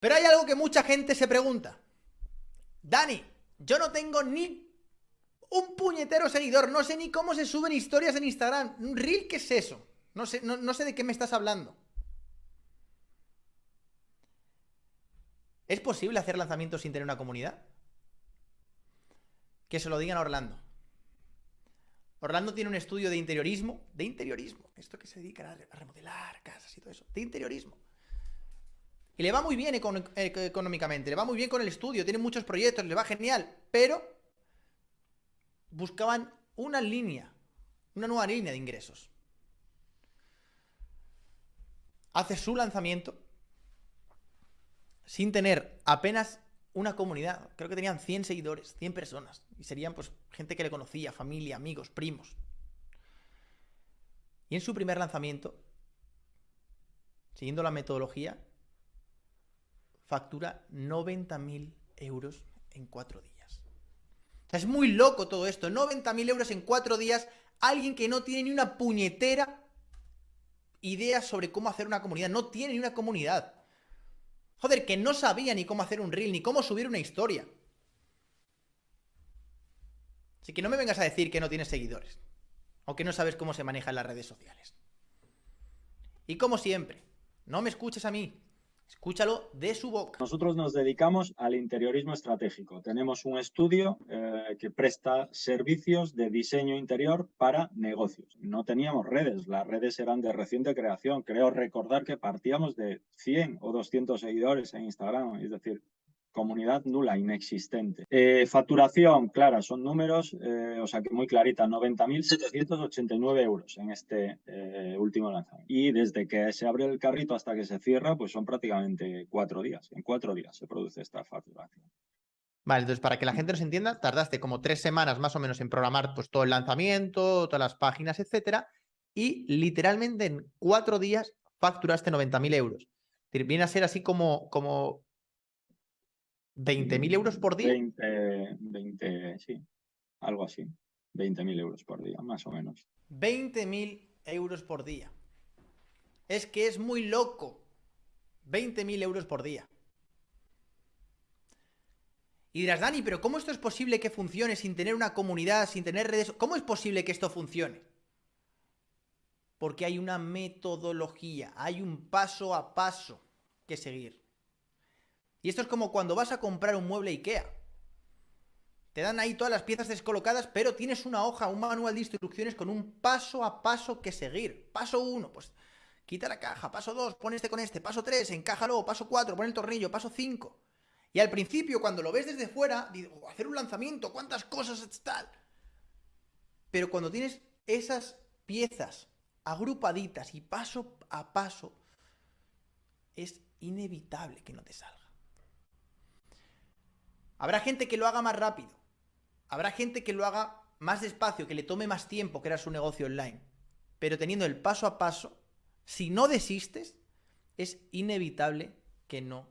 Pero hay algo que mucha gente se pregunta. Dani, yo no tengo ni un puñetero seguidor, no sé ni cómo se suben historias en Instagram. ¿Un reel qué es eso? No sé, no, sé de qué me estás hablando. ¿Es posible hacer lanzamientos sin tener una comunidad? Que se lo digan a Orlando. Orlando tiene un estudio de interiorismo, de interiorismo, esto que se dedica a remodelar casas y todo eso, de interiorismo. Y le va muy bien económicamente, le va muy bien con el estudio, tiene muchos proyectos, le va genial, pero buscaban una línea, una nueva línea de ingresos. Hace su lanzamiento sin tener apenas una comunidad. Creo que tenían 100 seguidores, 100 personas. Y serían pues gente que le conocía, familia, amigos, primos. Y en su primer lanzamiento, siguiendo la metodología, factura 90.000 euros en cuatro días. O sea, es muy loco todo esto. 90.000 euros en cuatro días. Alguien que no tiene ni una puñetera idea sobre cómo hacer una comunidad. No tiene ni una comunidad. Joder, que no sabía ni cómo hacer un reel, ni cómo subir una historia. Así que no me vengas a decir que no tienes seguidores. O que no sabes cómo se manejan las redes sociales. Y como siempre, no me escuches a mí, Escúchalo de su boca. Nosotros nos dedicamos al interiorismo estratégico. Tenemos un estudio eh, que presta servicios de diseño interior para negocios. No teníamos redes, las redes eran de reciente creación. Creo recordar que partíamos de 100 o 200 seguidores en Instagram, es decir, comunidad nula, inexistente. Eh, facturación, clara, son números, eh, o sea que muy clarita, 90.789 euros en este eh, último lanzamiento. Y desde que se abre el carrito hasta que se cierra, pues son prácticamente cuatro días. En cuatro días se produce esta facturación. Vale, entonces para que la gente nos entienda, tardaste como tres semanas más o menos en programar pues, todo el lanzamiento, todas las páginas, etcétera, y literalmente en cuatro días facturaste 90.000 euros. Viene a ser así como, como ¿20.000 euros por día? 20, 20, sí, algo así. 20.000 euros por día, más o menos. 20.000 euros por día. Es que es muy loco. 20.000 euros por día. Y dirás, Dani, pero ¿cómo esto es posible que funcione sin tener una comunidad, sin tener redes? ¿Cómo es posible que esto funcione? Porque hay una metodología, hay un paso a paso que seguir. Y esto es como cuando vas a comprar un mueble IKEA. Te dan ahí todas las piezas descolocadas, pero tienes una hoja, un manual de instrucciones con un paso a paso que seguir. Paso 1, pues quita la caja. Paso 2, pon este con este. Paso 3, encájalo. Paso 4, pon el tornillo. Paso 5. Y al principio, cuando lo ves desde fuera, digo, hacer un lanzamiento, cuántas cosas tal. Pero cuando tienes esas piezas agrupaditas y paso a paso, es inevitable que no te salga. Habrá gente que lo haga más rápido. Habrá gente que lo haga más despacio, que le tome más tiempo crear su negocio online. Pero teniendo el paso a paso, si no desistes, es inevitable que no